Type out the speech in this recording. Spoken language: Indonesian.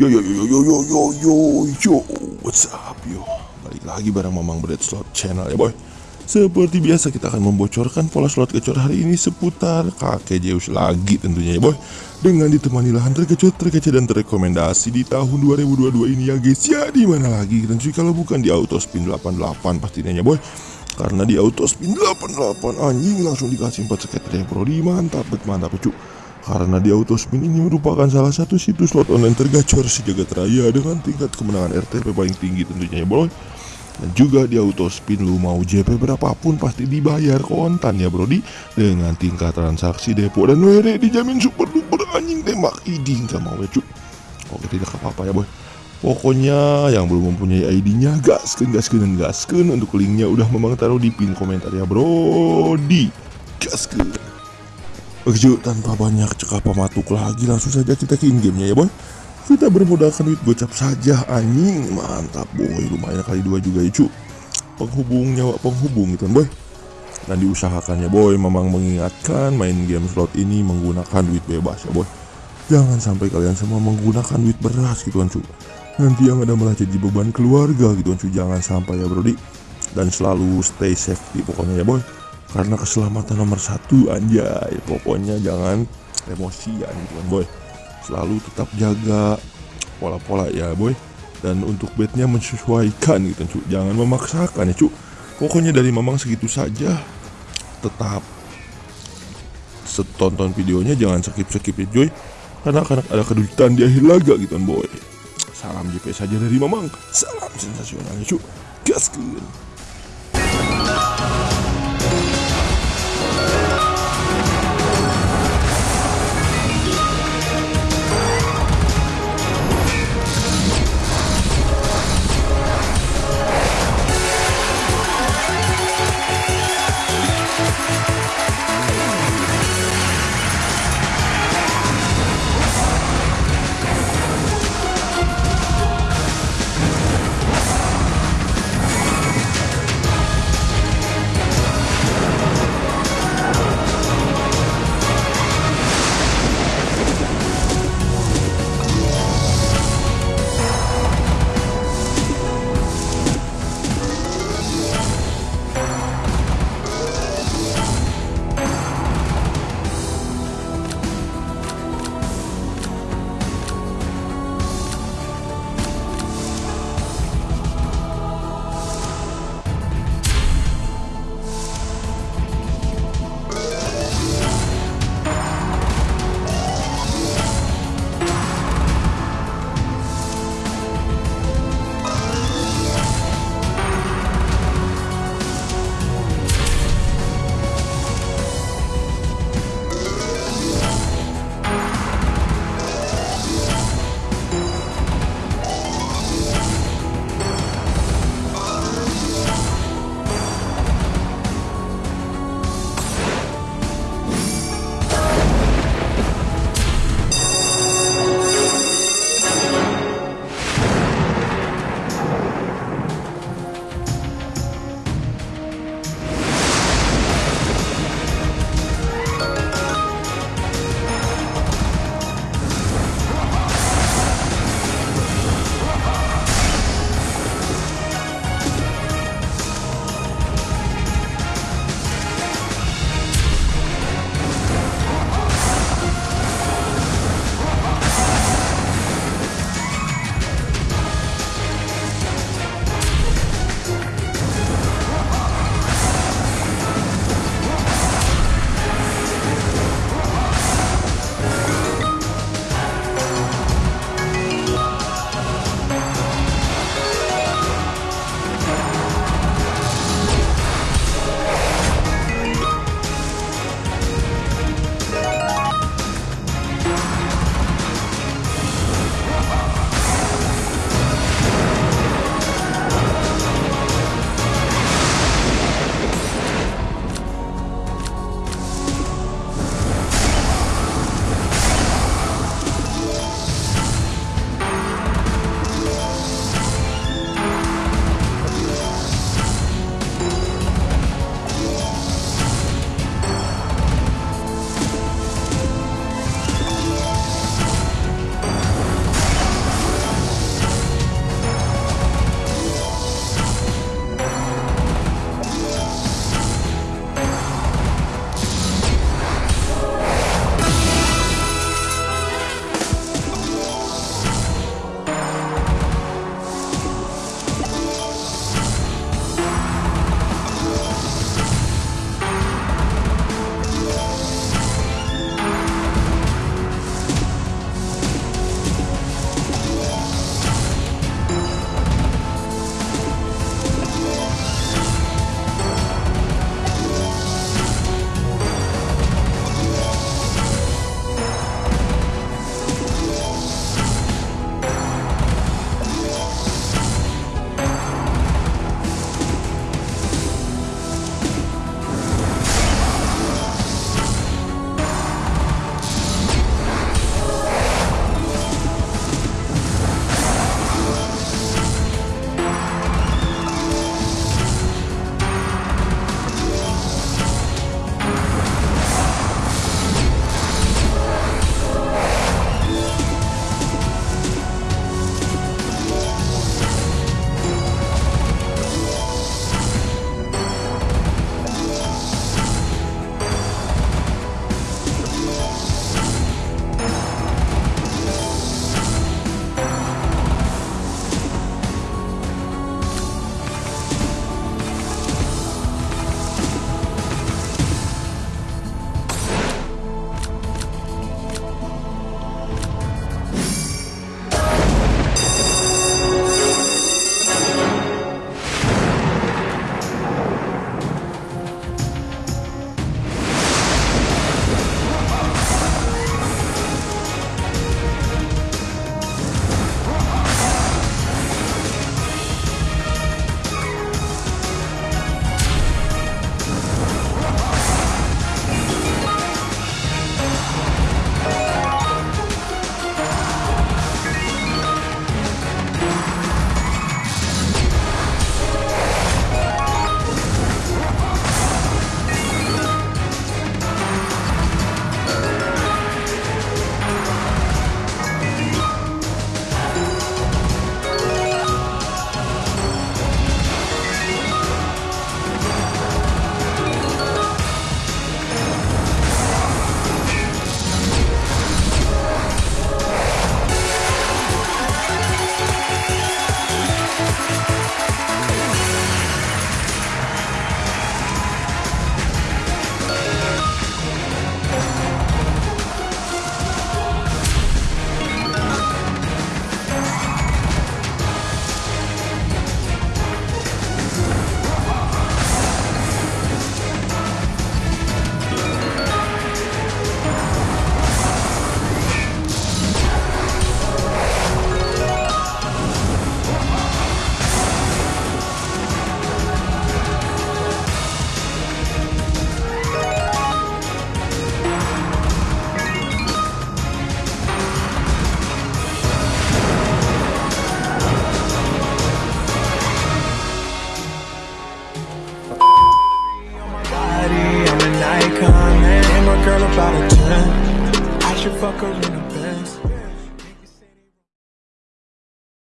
Yo yo yo yo yo yo yo yo. What's up yo? Balik lagi bareng Mamang Bread Slot Channel ya boy. Seperti biasa kita akan membocorkan pola slot gacor hari ini seputar kakek Zeus lagi tentunya ya boy. Dengan ditemani lahan tergacor terkece dan terrekomendasi di tahun 2022 ini ya guys. Ya di mana lagi? Tentu kalau bukan di Autospin 88 pastinya ya boy. Karena di Autospin 88 anjing langsung dikasih 4 skater yang pro di mantap mantap cuy karena di Autospin ini merupakan salah satu situs slot online tergacor sejagat raya dengan tingkat kemenangan RTP paling tinggi tentunya ya bro. Dan juga di Autospin lu mau JP berapapun pasti dibayar kontan ya brodi Dengan tingkat transaksi depo dan WD dijamin super duper anjing tembak. Iding gak mau ya cuk. Oke tidak apa-apa ya boy. Pokoknya yang belum mempunyai ID-nya gasken gasken dan gasken untuk linknya udah memang taruh di pin komentar ya brodi Gasken Oke tanpa banyak cekap pematuk lagi langsung saja kita ke in-gamenya ya boy. Kita bermodalkan duit gocap saja anjing. Mantap boy, lumayan kali dua juga ya cuy Penghubung nyawa penghubung gitu kan boy. Dan diusahakan ya boy, memang mengingatkan main game slot ini menggunakan duit bebas ya boy. Jangan sampai kalian semua menggunakan duit beras gitu kan cuy Nanti yang ada malah jadi beban keluarga gitu kan cuy Jangan sampai ya brodi Dan selalu stay safety pokoknya ya boy karena keselamatan nomor satu anjay. Pokoknya jangan emosian gitu kan boy. Selalu tetap jaga pola-pola ya boy. Dan untuk bednya menyesuaikan gitu cu jangan memaksakan ya cu pokoknya dari mamang segitu saja. Tetap setonton videonya jangan skip-skip ya joy. Karena akan ada kedudukan di akhir laga gitu kan boy. Salam JP saja dari mamang. Salam sensasional ya cu gaskeun